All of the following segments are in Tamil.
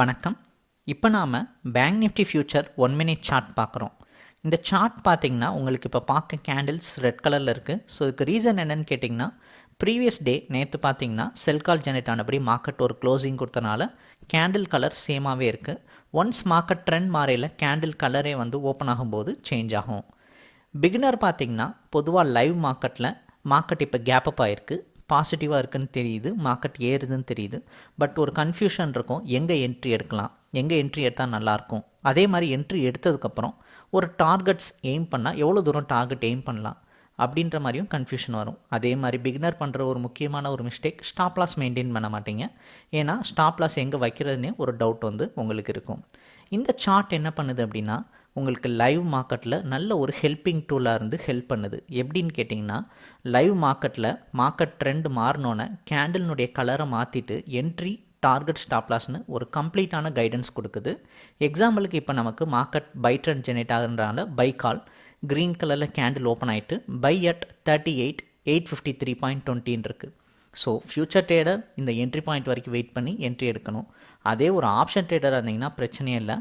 வணக்கம். இப்போ நாம் Bank Nifty future one minute chart பார்க்குறோம். இந்த சார்ட் பார்த்திங்கன்னா உங்களுக்கு இப்போ பார்க்க கேண்டில்ஸ் ரெட் கலரில் இருக்குது ஸோ இதுக்கு ரீசன் என்னென்னு கேட்டிங்கன்னா ப்ரீவியஸ் டே நேற்று பார்த்தீங்கன்னா செல் கால் ஜெனரேட் ஆனபடி மார்க்கெட் ஒரு க்ளோசிங் கொடுத்தனால கேண்டில் கலர் சேமாகவே இருக்குது ஒன்ஸ் மார்க்கெட் ட்ரெண்ட் மாறையில் கேண்டில் கலரே வந்து ஓப்பன் ஆகும்போது சேஞ்ச் ஆகும். பிகினர் பார்த்திங்கன்னா பொதுவாக லைவ் மார்க்கெட்டில் மார்க்கெட் இப்போ கேப்பப் ஆகிருக்கு பாசிட்டிவாக இருக்குன்னு தெரியுது மார்க்கெட் ஏறுதுன்னு தெரியுது. பட் ஒரு கன்ஃபியூஷன் இருக்கும். எங்கே என்ட்ரி எடுக்கலாம்? எங்கே என்ட்ரி எடுத்தால் நல்லாயிருக்கும் அதே மாதிரி என்ட்ரி எடுத்ததுக்கப்புறம் ஒரு டார்கெட்ஸ் எய்ம் பண்ணால் எவ்வளோ தூரம் டார்கெட் எய்ம் பண்ணலாம்? அப்படின்ற மாதிரியும் கன்ஃபியூஷன் வரும். அதே மாதிரி பிகினர் பண்ணுற ஒரு முக்கியமான ஒரு மிஸ்டேக் ஸ்டாப் லாஸ் மெயின்டைன் பண்ண மாட்டீங்க. ஏன்னா ஸ்டாப் லாஸ் எங்கே வைக்கிறதுனே ஒரு டவுட் வந்து உங்களுக்கு இருக்கும். இந்த சார்ட் என்ன பண்ணுது அப்படின்னா உங்களுக்கு லைவ் மார்க்கெட்டில் நல்ல ஒரு ஹெல்ப்பிங் டூலாக இருந்து ஹெல்ப் பண்ணுது. எப்படின்னு கேட்டிங்கன்னா லைவ் மார்க்கெட்டில் மார்க்கெட் ட்ரெண்ட் மாறினோன்னே கேண்டில்னுடைய கலரை மாற்றிட்டு என்ட்ரி டார்கெட் ஸ்டாப்லாஸ்னு ஒரு கம்ப்ளீட்டான கைடன்ஸ் கொடுக்குது. எக்ஸாம்பிளுக்கு இப்போ நமக்கு மார்க்கெட் பை ட்ரெண்ட் ஜெனரேட் ஆகுறதுனால பை கால் க்ரீன் கலரில் கேண்டில் ஓப்பன் ஆகிட்டு buy at thirty eight eight fifty three point டுவெண்ட்டின்னு இருக்குது ஸோ ஃப்யூச்சர் ட்ரேடர் இந்த என்ட்ரி பாயிண்ட் வரைக்கும் வெயிட் பண்ணி என்ட்ரி எடுக்கணும். அதே ஒரு ஆப்ஷன் ட்ரேடராக இருந்தீங்கன்னா பிரச்சனையே இல்லை.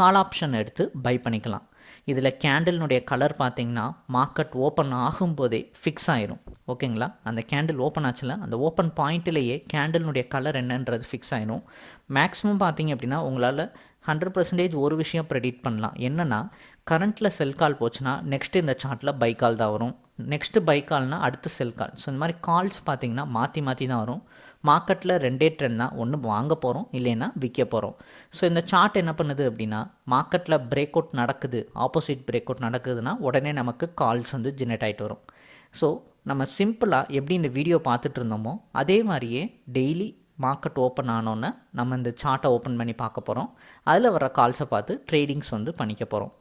கால் ஆப்ஷன் எடுத்து பை பண்ணிக்கலாம். இதில் கேண்டில்னுடைய கலர் பார்த்தீங்கன்னா மார்க்கெட் ஓப்பன் ஆகும்போதே ஃபிக்ஸ் ஆயிரும். ஓகேங்களா அந்த கேண்டில் ஓப்பன் ஆச்சுல அந்த ஓப்பன் பாயிண்ட்லேயே கேண்டில்னுடைய கலர் என்னன்றது ஃபிக்ஸ் ஆயிரும். மேக்ஸிமம் பார்த்தீங்க அப்படின்னா உங்களால் ஹண்ட்ரட் பர்சன்டேஜ் ஒரு விஷயம் ப்ரெடிக்ட் பண்ணலாம். என்னென்னா கரண்ட்டில் செல் கால் போச்சுன்னா நெக்ஸ்ட் இந்த சார்ட்டில் பை கால் தான் வரும். நெக்ஸ்ட்டு பை கால்னால் அடுத்து செல் கால் ஸோ இந்த மாதிரி கால்ஸ் பார்த்தீங்கன்னா மாற்றி மாற்றி தான் வரும். மார்க்கெட்டில் ரெண்டே ட்ரெண்ட் தான். ஒன்று வாங்க போகிறோம் இல்லைன்னா விற்க போகிறோம் ஸோ இந்த சார்ட் என்ன பண்ணுது அப்படின்னா மார்க்கெட்டில் பிரேக் அவுட் நடக்குது ஆப்போசிட் பிரேக் அவுட் நடக்குதுன்னா உடனே நமக்கு கால்ஸ் வந்து ஜெனரேட் ஆகிட்டு வரும். ஸோ நம்ம சிம்பிளாக எப்படி இந்த வீடியோ பார்த்துட்டு இருந்தோமோ அதே மாதிரியே டெய்லி மார்க்கெட் ஓப்பன் ஆனோன்னே நம்ம இந்த சார்ட்டை ஓப்பன் பண்ணி பார்க்க போகிறோம் அதில் வர கால்ஸை பார்த்து ட்ரேடிங்ஸ் வந்து பண்ணிக்க போகிறோம்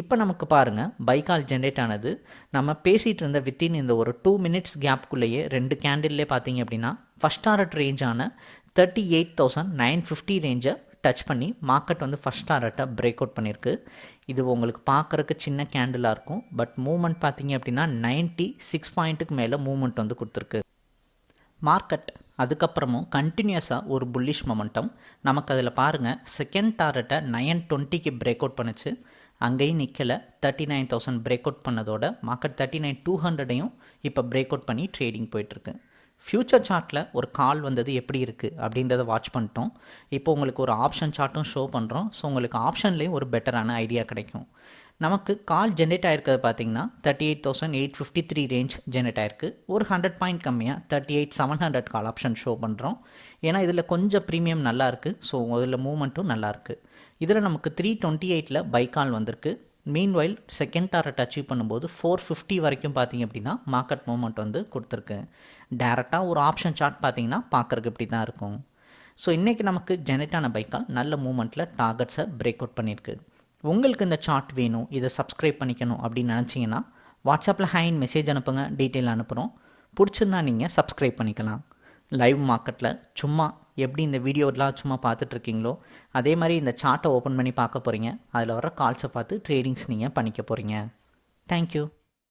இப்போ நமக்கு பாருங்கள் பை கால் ஜென்ரேட் ஆனது நம்ம பேசிகிட்டு இருந்த வித்தின் இந்த ஒரு டூ மினிட்ஸ் கேப்குள்ளேயே ரெண்டு கேண்டில்லே பார்த்தீங்க அப்படின்னா first target ரேஞ்சான thirty eight thousand nine fifty ரேஞ்சை touch பண்ணி மார்க்கெட் வந்து ஃபஸ்ட் டாரட்டை பிரேக் அவுட் பண்ணியிருக்கு இது உங்களுக்கு பார்க்குறக்கு சின்ன கேண்டிலாக இருக்கும். பட் மூமெண்ட் பார்த்தீங்க அப்படின்னா நைன்ட்டி சிக்ஸ் பாயிண்ட்டுக்கு மேலே மூமெண்ட் வந்து கொடுத்துருக்கு. மார்க்கெட் அதுக்கப்புறமும் கண்டினியூஸாக ஒரு புல்லிஷ் மொமெண்டம் நமக்கு அதில் பாருங்கள் செகண்ட் டாரட்டை நயன் டுவெண்ட்டிக்கு பிரேக் அவுட் பண்ணுச்சு. அங்கேயும் நிற்கலை thirty nine thousand break out பண்ணதோட market thirty nine two ஹண்ட்ரடையும் இப்போ பிரேக் அவுட் பண்ணி ட்ரேடிங் போயிட்டுருக்கு. ஃப்யூச்சர் சார்ட்டில் ஒரு கால் வந்தது எப்படி இருக்குது அப்படின்றத வாட்ச் பண்ணிட்டோம். இப்போ உங்களுக்கு ஒரு ஆப்ஷன் சார்ட்டும் ஷோ பண்ணுறோம் ஸோ உங்களுக்கு ஆப்ஷன்லேயும் ஒரு பெட்டரான ஐடியா கிடைக்கும். நமக்கு கால் ஜென்ரேட் ஆயிருக்கிறது பார்த்தீங்கன்னா thirty eight thousand eight fifty three range generate ஆயிருக்கு. ஒரு ஹண்ட்ரட் பாயிண்ட் கம்மியாக thirty eight seven hundred call option show பண்ணுறோம் ஏன்னா இதில் கொஞ்சம் ப்ரீமியம் நல்லா இருக்குது ஸோ அதில் மூவ்மெண்ட்டும் நல்லாயிருக்கு இதில் நமக்கு த்ரீ டுவெண்ட்டி எயிட்டில் பை கால் வந்திருக்கு. மீன்வைல் செகண்ட் டாரட் அச்சீவ் பண்ணும்போது ஃபோர் ஃபிஃப்டி வரைக்கும் பார்த்தீங்க அப்படின்னா மார்க்கெட் மூவ்மெண்ட் வந்து கொடுத்துருக்கு. டேரெக்டாக ஒரு ஆப்ஷன் சார்ட் பார்த்தீங்கன்னா பார்க்குறக்கு இப்படி தான் இருக்கும். ஸோ இன்றைக்கி நமக்கு ஜெனரேட் ஆன பைக்கால் நல்ல மூமெண்ட்டில் டார்கெட்ஸை பிரேக் அவுட் பண்ணியிருக்கு. உங்களுக்கு இந்த சார்ட் வேணும் இதை சப்ஸ்கிரைப் பண்ணிக்கணும் அப்படின்னு நினச்சிங்கன்னா வாட்ஸ்அப்பில் ஹேண்ட் மெசேஜ் அனுப்புங்க டீட்டெயில் அனுப்புகிறோம் பிடிச்சிருந்தா நீங்கள் சப்ஸ்கிரைப் பண்ணிக்கலாம். லைவ் மார்க்கெட்டில் சும்மா எப்படி இந்த வீடியோலாம் சும்மா பார்த்துட்ருக்கீங்களோ அதே மாதிரி இந்த சார்ட்டை ஓப்பன் பண்ணி பார்க்க போகிறீங்க அதில் வர கால்ஸை பார்த்து ட்ரேடிங்ஸ் நீங்கள் பண்ணிக்க போகிறீங்க தேங்க்யூ